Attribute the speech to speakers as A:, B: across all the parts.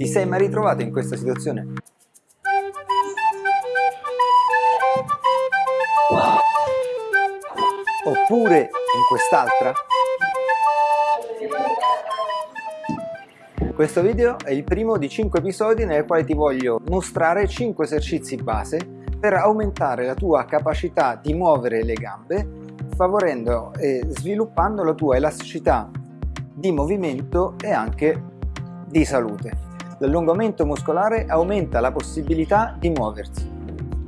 A: Ti sei mai ritrovato in questa situazione? Oppure in quest'altra? Questo video è il primo di 5 episodi nel quale ti voglio mostrare 5 esercizi base per aumentare la tua capacità di muovere le gambe favorendo e sviluppando la tua elasticità di movimento e anche di salute. L'allungamento muscolare aumenta la possibilità di muoversi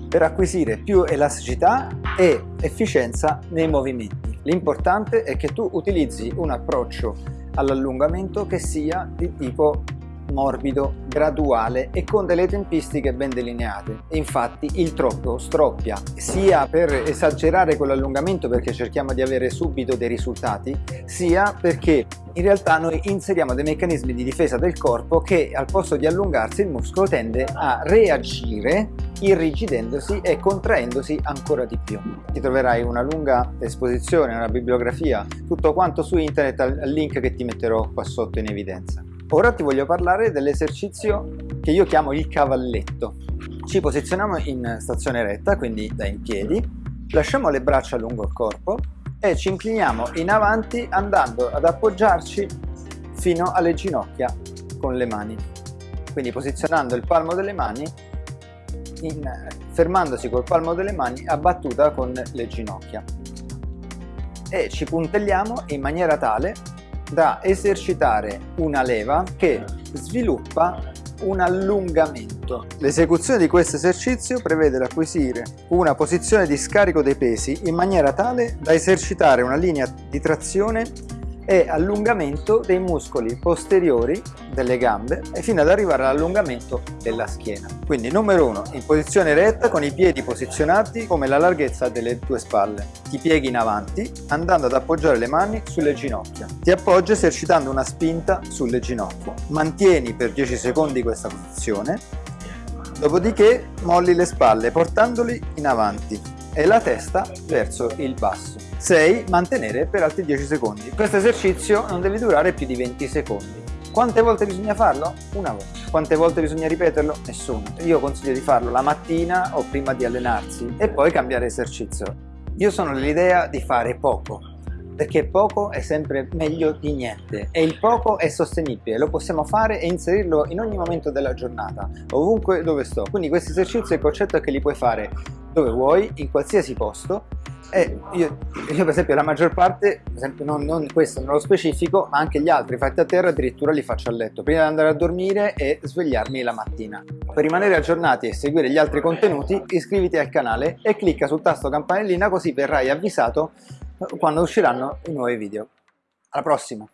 A: per acquisire più elasticità e efficienza nei movimenti. L'importante è che tu utilizzi un approccio all'allungamento che sia di tipo morbido, graduale e con delle tempistiche ben delineate. Infatti il troppo stroppia sia per esagerare con l'allungamento perché cerchiamo di avere subito dei risultati, sia perché in realtà noi inseriamo dei meccanismi di difesa del corpo che al posto di allungarsi il muscolo tende a reagire irrigidendosi e contraendosi ancora di più. Ti troverai una lunga esposizione, una bibliografia, tutto quanto su internet al link che ti metterò qua sotto in evidenza. Ora ti voglio parlare dell'esercizio che io chiamo il cavalletto. Ci posizioniamo in stazione retta, quindi da in piedi, lasciamo le braccia lungo il corpo e ci incliniamo in avanti andando ad appoggiarci fino alle ginocchia con le mani. Quindi posizionando il palmo delle mani, in, fermandosi col palmo delle mani a battuta con le ginocchia. E ci puntelliamo in maniera tale da esercitare una leva che sviluppa un allungamento. L'esecuzione di questo esercizio prevede l'acquisire una posizione di scarico dei pesi in maniera tale da esercitare una linea di trazione e allungamento dei muscoli posteriori delle gambe e fino ad arrivare all'allungamento della schiena. Quindi numero 1, in posizione retta con i piedi posizionati come la larghezza delle tue spalle. Ti pieghi in avanti andando ad appoggiare le mani sulle ginocchia. Ti appoggi esercitando una spinta sulle ginocchia. Mantieni per 10 secondi questa posizione, dopodiché molli le spalle portandoli in avanti e la testa verso il basso. 6. Mantenere per altri 10 secondi. Questo esercizio non deve durare più di 20 secondi. Quante volte bisogna farlo? Una volta. Quante volte bisogna ripeterlo? Nessuna. Io consiglio di farlo la mattina o prima di allenarsi e poi cambiare esercizio. Io sono dell'idea di fare poco, perché poco è sempre meglio di niente e il poco è sostenibile, lo possiamo fare e inserirlo in ogni momento della giornata, ovunque dove sto. Quindi questi esercizi il concetto è che li puoi fare dove vuoi, in qualsiasi posto e io, io per esempio la maggior parte, per esempio non, non questo nello specifico, ma anche gli altri fatti a terra addirittura li faccio a letto, prima di andare a dormire e svegliarmi la mattina. Per rimanere aggiornati e seguire gli altri contenuti iscriviti al canale e clicca sul tasto campanellina così verrai avvisato quando usciranno i nuovi video. Alla prossima!